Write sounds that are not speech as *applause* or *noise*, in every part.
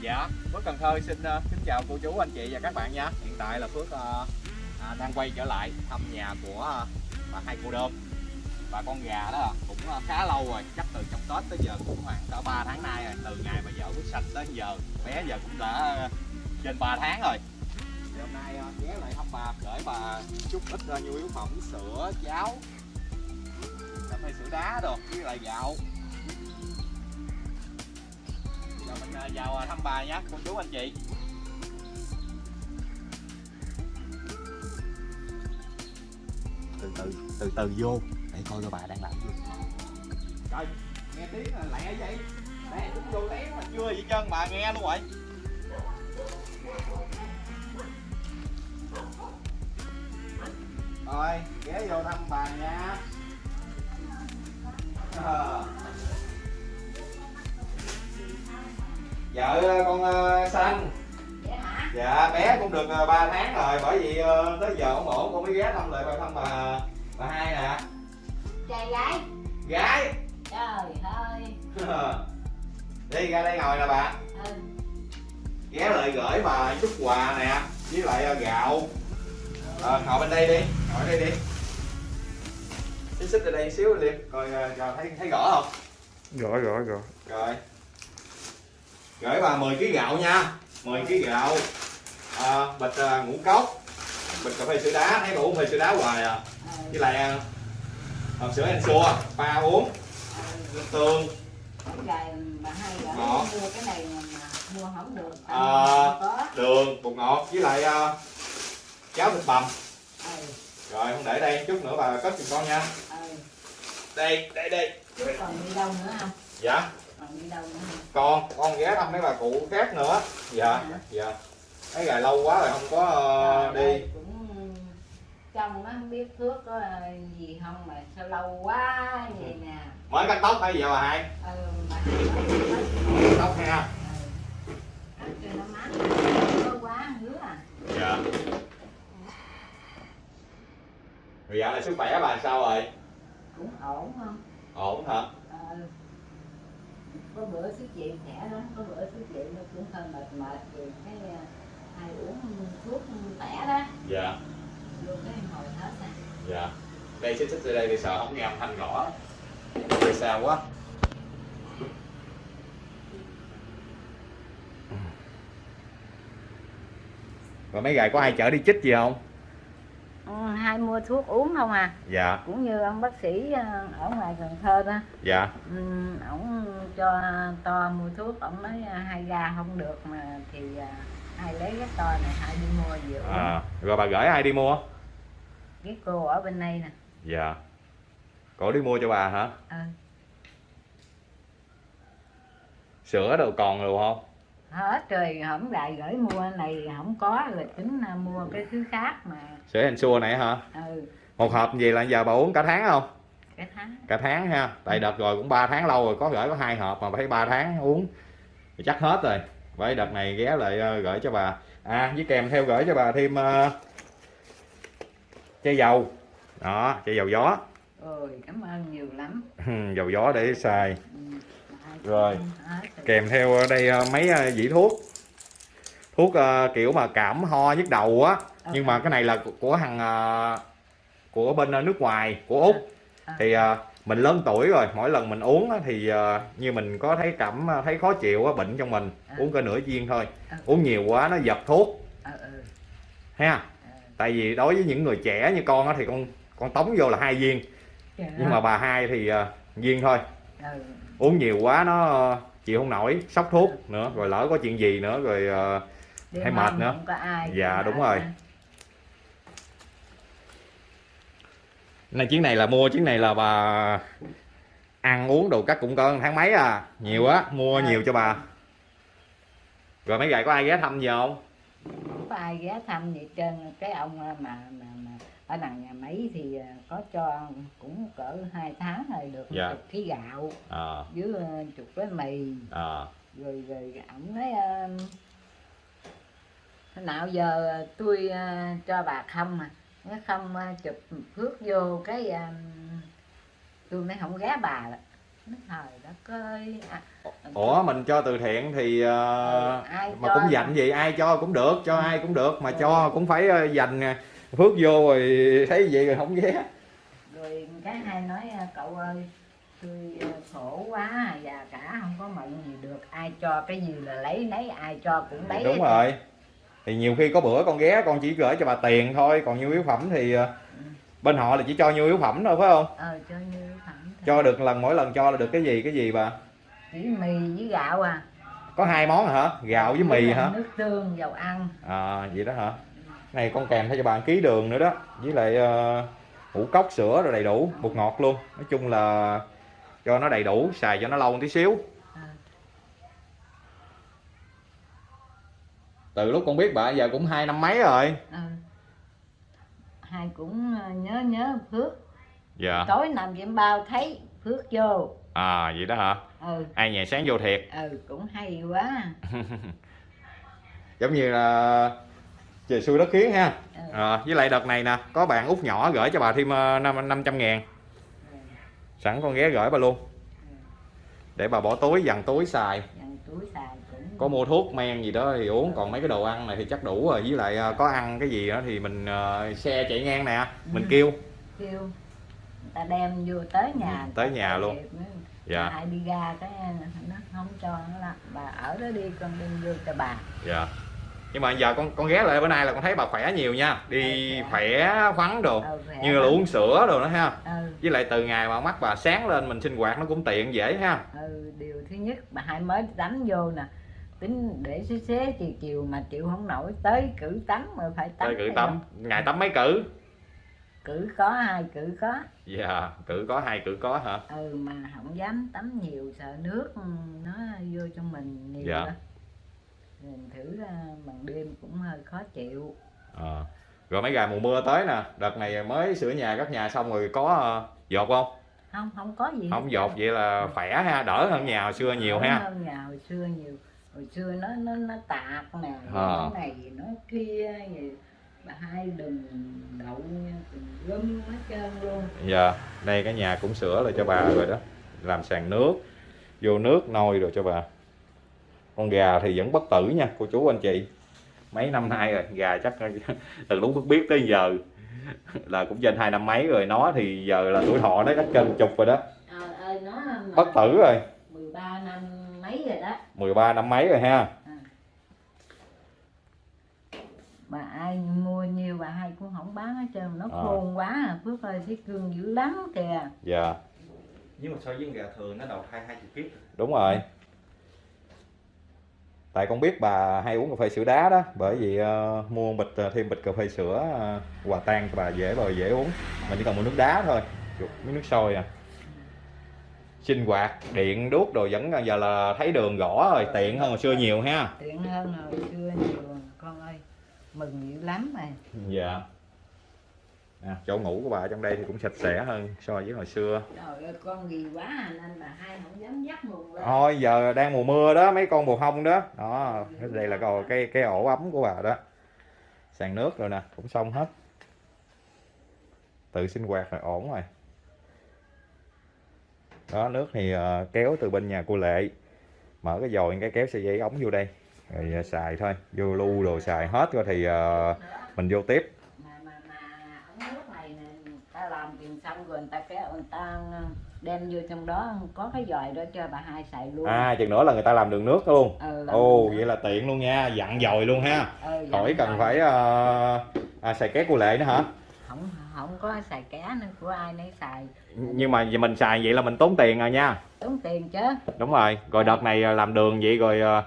Dạ, Phước Cần Thơ xin uh, kính chào cô chú, anh chị và các bạn nha. Hiện tại là Phước uh, à, đang quay trở lại thăm nhà của uh, bà hai cô đơn. Và con gà đó cũng uh, khá lâu rồi, chắc từ trong Tết tới giờ cũng khoảng cỡ 3 tháng nay rồi. Từ ngày mà vợ Phước sạch tới giờ, bé giờ cũng đã uh, trên 3 tháng rồi. Thì hôm nay uh, ghé lại thăm bà, gửi bà chút ít uh, nhu yếu phẩm, sữa, cháo Cà phê sữa đá đồ, với lại gạo. Giờ mình à, vào à, thăm bà nhé, cô chú anh chị. Từ từ, từ từ vô để coi coi bà đang làm gì. Trời, nghe tiếng là lẹ vậy. Đây, cũng vô lén mà chưa vậy chân bà nghe luôn vậy. Rồi, ghé vô thăm bà nha. À. vợ con uh, xanh. Dạ bé cũng được uh, 3 tháng rồi bởi vì tới giờ ổn ổn con mới ghé thăm lại bà thăm bà bà hai nè. Trai gái. Gái. Trời ơi. *laughs* Đi ra đây ngồi nè bà. Ừ. ghé lại gửi bà chút quà nè với lại gạo. À, ngồi bên đây đi ngồi đây đi. Xích xích ra đây xíu đi coi uh, thấy thấy rõ không? Rõ rõ rõ rồi gửi bà 10 kg gạo nha. 10 kg gạo. À, bịch à, ngũ cốc. Bịch cà phê sữa đá. Thấy bà uống phê sữa đá hoài à. Với lại à, hộp sữa Ensure ba uống. Nước tương. Ngọt. mua cái này mà mua không được À. đường bột ngọt. Với lại à, cháo thịt bằm. Ừ. rồi không để đây chút nữa bà cất giùm con nha. Ừ. đây đây đây. Chứ còn đi đâu nữa không dạ còn con con ghé thăm mấy bà cụ khác nữa. Dạ Hả? dạ. Mấy ngày lâu quá rồi không có ơi, đi. cũng trong nó không biết thuốc có gì không mà sao lâu quá vậy nè. Mới cắt tóc hay giờ bà hai? Ừ mà cắt tóc ha ừ. Cắt cho nó mát. Có quá ngứa à. Dạ. Rồi dạo này sức khỏe bà sao rồi? Cũng ổn không? Ổn hả? Ờ, có bữa xuất viện khỏe lắm có bữa xuất viện nó cũng hơi mệt mệt rồi cái ờ, hai uống thuốc khỏe đó. Dạ. Vô cái hồi hết nè dạ. Đây xích xích ra đây đi sợ không nghe âm thanh rõ. Đây sao quá. Rồi mấy ngày có ai chở đi chích gì không mua thuốc uống không à? Dạ. Cũng như ông bác sĩ ờ, ở ngoài Cần Thơ đó. Dạ. Ừ, ổng cho to mua thuốc ổng nói ờ, hai ga không được mà thì ờ, hai lấy cái to này hai đi mua uống. À, rồi bà gửi ai đi mua? Cái cô ở bên đây nè. Dạ. Cổ đi mua cho bà hả? Ừ. sữa đâu còn rồi không hết rồi hổng lại gửi mua này không có rồi tính mua cái thứ khác mà. Sữa Ensure này hả? Ừ. Một hộp gì là giờ bà uống cả tháng không? Cái tháng. Cả tháng ha. Tại đợt rồi cũng 3 tháng lâu rồi có gửi có hai hộp mà phải 3 tháng uống. Thì chắc hết rồi. Vậy đợt này ghé lại ờ, gửi cho bà. À với kèm theo gửi cho bà thêm uh, chai dầu. Đó chai dầu gió. Ôi cảm ơn nhiều lắm. *laughs* Dầu gió để xài. Ừ, Rồi. kèm theo ở đây ờ, mấy ờ, dĩ thuốc. Thuốc ờ, kiểu mà cảm ho nhức đầu á. Nhưng mà cái này là của- thằng ờ, của bên ờ, nước ngoài của úc. À. thì ờ, mình lớn tuổi rồi mỗi lần mình uống thì ờ, như mình có thấy cảm ờ, thấy khó chịu á, bệnh trong mình À. uống có nửa viên thôi. À. uống nhiều quá nó giật thuốc. Ờ ừ. Ha? Ờ. tại vì đối với những người trẻ như con á, thì con con tống vô là hai viên. Trời nhưng mà bà hai thì ờ, viên thôi ừ. uống nhiều quá nó chịu không nổi sốc thuốc nữa rồi lỡ có chuyện gì nữa rồi Đêm Thấy mệt nữa. ai Dạ, đúng rồi. nữa. này chuyến này là mua chuyến này là bà ăn uống đồ cắt cũng có tháng mấy à nhiều á mua À. nhiều cho bà rồi mấy ngày có ai ghé thăm gì không không có ai ghé thăm gì trơn cái ông mà mà, mà ở đằng nhà máy thì ờ, có cho cũng cỡ hai tháng rồi được Dạ. chục ký gạo à với ờ, chục cái mì. À rồi rồi ổng nói ờ, thế nào giờ tôi ờ, cho bà không mà nó không ờ, chụp phước vô cái ờ, tôi mới không ghé bà nó thời đất ơi à, ủa mình cho từ thiện thì ờ, Ừ, mà cũng dành gì ai cho cũng được cho ai cũng được mà Ừ. cho cũng phải ờ, dành ờ, phước vô rồi thấy vậy rồi không ghé. Rồi cái hai nói à, cậu ơi tôi à, khổ quá già cả không có mận gì được. Ai cho cái gì là lấy nấy ai cho cũng lấy đúng rồi. Thì nhiều khi có bữa con ghé con chỉ gửi cho bà tiền thôi còn nhu yếu phẩm thì ờ, bên họ là chỉ cho nhu yếu phẩm thôi phải không? Ờ cho như phẩm thôi. cho được lần mỗi lần cho là được cái gì cái gì bà? Chỉ mì với gạo à. Có hai món hả? Gạo với mì hả? nước tương dầu ăn. À vậy đó hả này con kèm theo cho một ký đường nữa đó. Với lại uh, ngũ cốc sữa rồi đầy đủ bột ngọt luôn. Nói chung là cho nó đầy đủ xài cho nó lâu một tí xíu. Ờ. từ lúc con biết bà giờ cũng hai năm mấy rồi. Ờ. hai cũng à, nhớ nhớ phước. Dạ. Tối nằm trên bao thấy phước vô. À vậy đó hả? Ừ. Ai nhà sáng vô thiệt. Ừ cũng hay quá. *laughs* Giống như là trời xui đất khiến ha. À, với lại đợt này nè có bạn út nhỏ gửi cho bà thêm ờ, năm năm trăm ngàn. Sẵn con ghé gửi bà luôn. Để bà bỏ túi dằn túi xài. Có mua thuốc men gì đó thì uống còn mấy cái đồ ăn này thì chắc đủ rồi. Với lại ờ, có ăn cái gì đó thì mình xe chạy ngang nè mình Ừ. kêu. Kêu. Người ta đem vô tới nhà Ừ, tới nhà luôn. dạ dạ. Ai đi ra cái nó không cho nó là bà ở đó đi con đem vô cho bà. Dạ nhưng mà giờ con con ghé lại bữa nay là con thấy bà khỏe nhiều nha. Đi Ừ, khỏe khoắn đồ ừ, khỏe. như là uống sữa đồ đó ha. Ừ, với lại từ ngày mà mắt bà sáng lên mình sinh hoạt nó cũng tiện dễ ha. Ừ điều thứ nhất bà hai mới tắm vô nè. Tính để xế xế chiều chiều mà chịu không nổi tới cử tắm mà phải tắm tới cử tắm không? ngày tắm mấy cử? Cử có hai cử có. Dạ cử có hai cử có hả? Ừ mà không dám tắm nhiều sợ nước nó vô trong mình nhiều Dạ. đó mình thử ra bằng đêm cũng hơi khó chịu. Ờ. rồi mấy ngày mùa mưa tới nè đợt này mới sửa nhà các nhà xong rồi có ờ, dột không? Không không có gì không dột vậy là khỏe ha đỡ hơn nhà hồi xưa nhiều Đỡ ha. hơn nhà hồi xưa nhiều. Hồi xưa nó nó nó tạc nè cái này nó kia bà hai đừng đậu gom hết trơn luôn. Dạ đây cái nhà cũng sửa lại cho bà rồi đó. Làm sàn nước vô nước nôi rồi cho bà con gà thì vẫn bất tử nha cô chú anh chị. Mấy năm nay rồi gà chắc *laughs* từ lúc biết biết tới giờ là cũng trên hai năm mấy rồi nó thì giờ là tuổi thọ nó chắc trên chục rồi đó. À, ơi nó bất tử rồi. 13 năm mấy rồi đó. 13 năm mấy rồi ha. Bà ai mua nhiều bà hai cũng không bán hết trơn nó Ờ. khôn quá à. phước ơi thấy cương dữ lắm kìa. Dạ. Nhưng mà so với gà thường nó đầu hai hai chục kg đúng rồi tại con biết bà hay uống cà phê sữa đá đó bởi vì ờ, mua bịch ờ, thêm bịch cà phê sữa ờ, quà tan cho bà dễ bà dễ uống. Mình chỉ cần mua nước đá thôi chuột miếng nước sôi à. Sinh hoạt điện đuốc đồ vẫn giờ là thấy đường gõ rồi tiện hơn hồi xưa nhiều ha. Tiện hơn hồi xưa nhiều con ơi mừng dữ lắm rồi dạ à, chỗ ngủ của bà ở trong đây thì cũng sạch sẽ hơn so với hồi xưa. Trời ơi con gì quá à, nên bà hai không dám dắt mùng lên. Thôi giờ đang mùa mưa đó mấy con bồ hông đó. Đó đây là cái cái cái ổ ấm của bà đó. Sàn nước rồi nè cũng xong hết. Tự sinh hoạt rồi ổn rồi. Đó nước thì ờ, kéo từ bên nhà cô lệ. Mở cái dòi cái kéo sợi dây ống vô đây. Rồi ờ, xài thôi vô lu đồ xài hết rồi thì ờ, mình vô tiếp mà mà mà ống nước này nè người ta làm tiền xong rồi người ta kéo người ta đem vô trong đó có cái dòi đó cho bà hai xài luôn. À chừng nữa là người ta làm đường nước luôn. Ừ, ồ vậy là tiện luôn nha dặn dòi luôn ha. Ừ, khỏi cần dòi. phải ờ, à, xài két cô lệ nữa hả? Không không có xài cá nữa của ai nấy xài. Nhưng mà mình xài vậy là mình tốn tiền rồi nha. Tốn tiền chứ. Đúng rồi rồi đợt này làm đường vậy rồi à,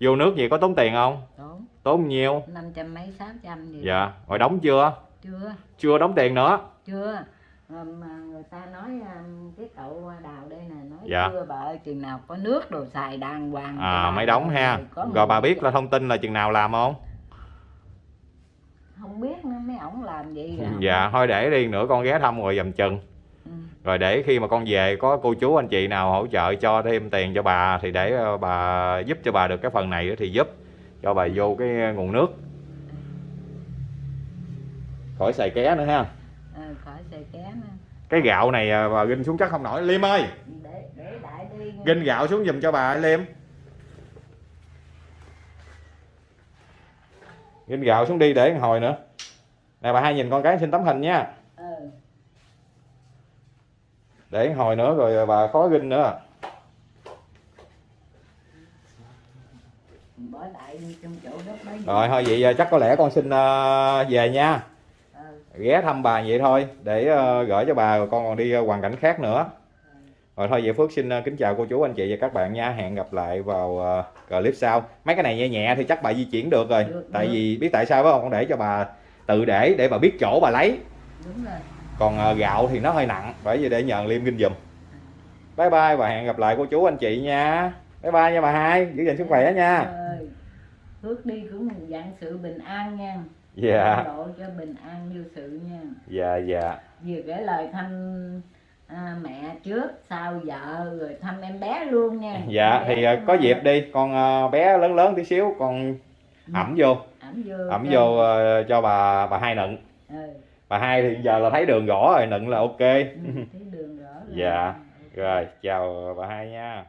vô nước gì có tốn tiền không? Tốn. Tốn nhiêu? Năm trăm mấy sáu trăm gì dạ rồi đóng chưa? Chưa. Chưa đóng tiền nữa. Chưa mà người ta nói um, cái cậu đào đây nè nói Dạ. chưa bà ơi chừng nào có nước đồ xài đàng hoàng à mới đóng ha. rồi bà biết là thông tin là chừng nào làm không? Không biết nữa mấy ổng làm gì *laughs* rồi dạ thôi để đi nữa con ghé thăm rồi dầm chừng. Ừ. rồi để khi mà con về có cô chú anh chị nào hỗ trợ cho thêm tiền cho bà thì để ờ, bà giúp cho bà được cái phần này thì giúp cho bà vô cái nguồn nước. Khỏi xài ké nữa ha ờ, khỏi xài nữa cái gạo này à, bà ginh xuống chắc không nổi. Liêm ơi! Để để ginh gạo xuống giùm cho bà Liêm. Ginh gạo xuống đi để một hồi nữa. Nè bà hai nhìn con cái xin tấm hình nha. Ừ. để một hồi nữa rồi bà khó ginh nữa. Lại rồi thôi vậy chắc có lẽ con xin về nha. Ghé thăm bà vậy thôi để ờ, gửi cho bà rồi con còn đi ờ, hoàn cảnh khác nữa. Rồi thôi vậy Phước xin ờ, kính chào cô chú anh chị và các bạn nha. Hẹn gặp lại vào clip sau. Mấy cái này nhẹ nhẹ thì chắc bà di chuyển được rồi. Được, tại được. vì biết tại sao phải không? Con để cho bà tự để để bà biết chỗ bà lấy. Đúng rồi. Còn gạo thì nó hơi nặng bởi vì để nhờ liêm kinh giùm. Bye bye và hẹn gặp lại cô chú anh chị nha. Bye bye nha bà hai giữ gìn sức khỏe nha. Phước đi cũng dạng sự bình an nha dạ. Độ cho bình an như sự nha. Dạ dạ. Vừa gửi lời thăm à, mẹ trước sau vợ rồi thăm em bé luôn nha. Dạ Em thì ờ, có dịp đi. Con ờ, bé lớn lớn tí xíu con ẩm vô. Ẩm vô ẩm cho- vô ờ, cho bà bà hai nựng. Ừ, bà hai thì giờ là thấy đường rõ rồi nựng là ok. Ừ, thấy đường rõ *laughs* ràng. Dạ. Rồi chào bà hai nha